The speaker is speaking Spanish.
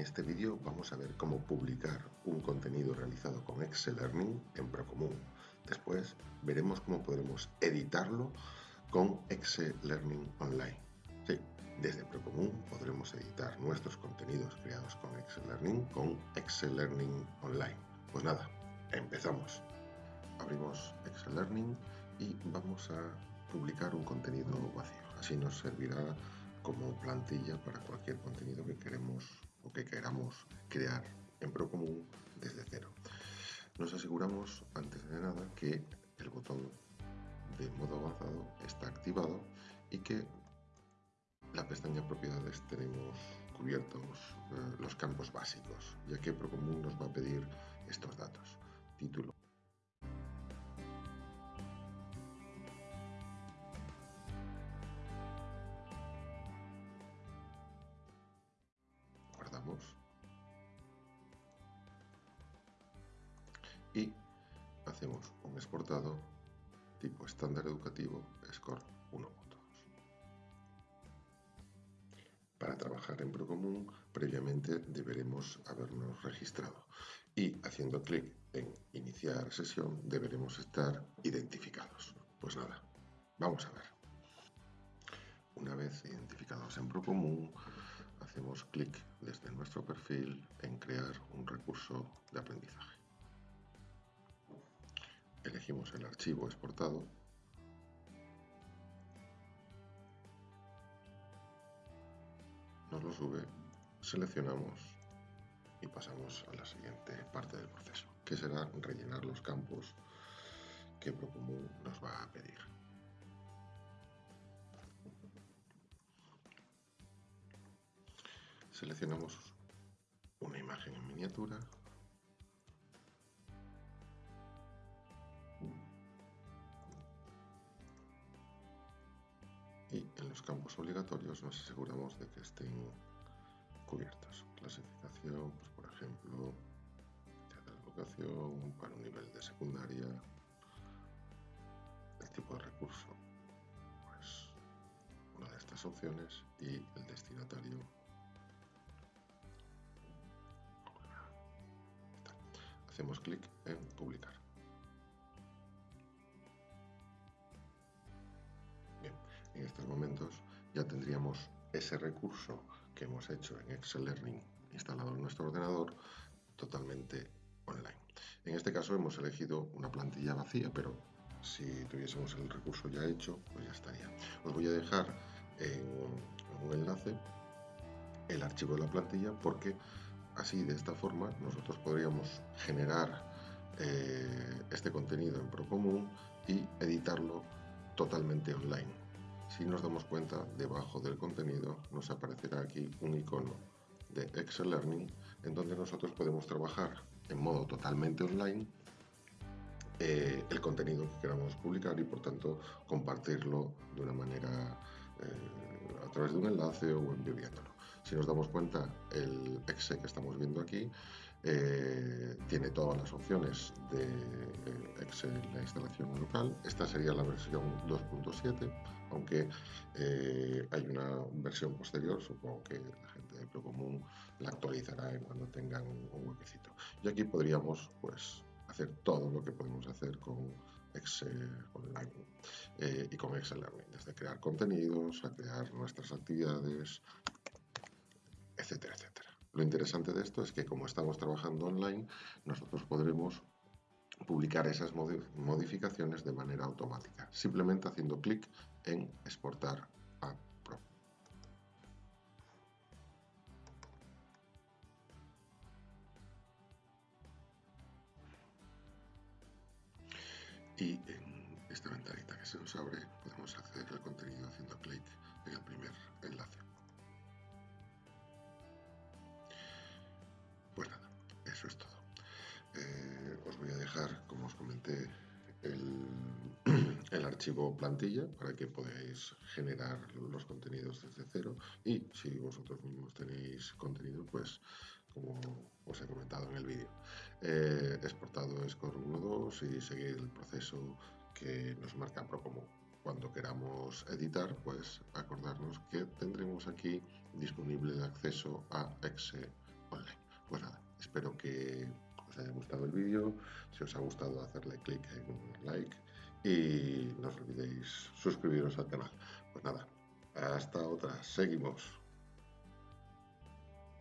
Este vídeo vamos a ver cómo publicar un contenido realizado con Excel Learning en Procomún. Después veremos cómo podremos editarlo con Excel Learning Online. Sí, desde Procomún podremos editar nuestros contenidos creados con Excel Learning con Excel Learning Online. Pues nada, empezamos. Abrimos Excel Learning y vamos a publicar un contenido vacío. Así nos servirá como plantilla para cualquier contenido que queremos o que queramos crear en Procomún desde cero. Nos aseguramos antes de nada que el botón de modo avanzado está activado y que la pestaña propiedades tenemos cubiertos eh, los campos básicos, ya que Procomún nos va a pedir estos datos. Título, y hacemos un exportado tipo estándar educativo score 1.2. Para trabajar en Procomún, previamente deberemos habernos registrado y haciendo clic en iniciar sesión deberemos estar identificados. Pues nada, vamos a ver. Una vez identificados en Procomún, hacemos clic desde nuestro perfil en crear un recurso de aprendizaje. Elegimos el archivo exportado nos lo sube, seleccionamos y pasamos a la siguiente parte del proceso, que será rellenar los campos que Procomún nos va a pedir. Seleccionamos una imagen en miniatura. Y en los campos obligatorios nos aseguramos de que estén cubiertos. Clasificación, pues por ejemplo, de educación para un nivel de secundaria, el tipo de recurso, pues una de estas opciones y el destinatario hacemos clic en publicar. En estos momentos ya tendríamos ese recurso que hemos hecho en Excel Learning instalado en nuestro ordenador totalmente online. En este caso hemos elegido una plantilla vacía, pero si tuviésemos el recurso ya hecho, pues ya estaría. Os voy a dejar en un enlace el archivo de la plantilla porque Así, de esta forma, nosotros podríamos generar eh, este contenido en Procomún y editarlo totalmente online. Si nos damos cuenta, debajo del contenido nos aparecerá aquí un icono de Excel Learning en donde nosotros podemos trabajar en modo totalmente online eh, el contenido que queramos publicar y por tanto compartirlo de una manera eh, a través de un enlace o enviándolo. Si nos damos cuenta, el exe que estamos viendo aquí eh, tiene todas las opciones de eh, Excel, la instalación local. Esta sería la versión 2.7, aunque eh, hay una versión posterior, supongo que la gente de Procomún la actualizará en cuando tengan un huequecito. Y aquí podríamos pues, hacer todo lo que podemos hacer con Excel y con Excel Learning, desde crear contenidos a crear nuestras actividades, etcétera, etcétera. Lo interesante de esto es que como estamos trabajando online, nosotros podremos publicar esas modificaciones de manera automática, simplemente haciendo clic en exportar a Pro. Y en esta ventanita que se nos abre podemos acceder como os comenté, el, archivo plantilla para que podáis generar los contenidos desde cero y si vosotros mismos tenéis contenido, pues como os he comentado en el vídeo, eh, exportado Score 1.2 y seguir el proceso que nos marca Procomún. Cuando queramos editar, pues acordarnos que tendremos aquí disponible el acceso a Excel online. Pues nada, espero que os haya gustado el vídeo. Si os ha gustado, hacerle clic en like y no os olvidéis suscribiros al canal. Pues nada, hasta otra, seguimos.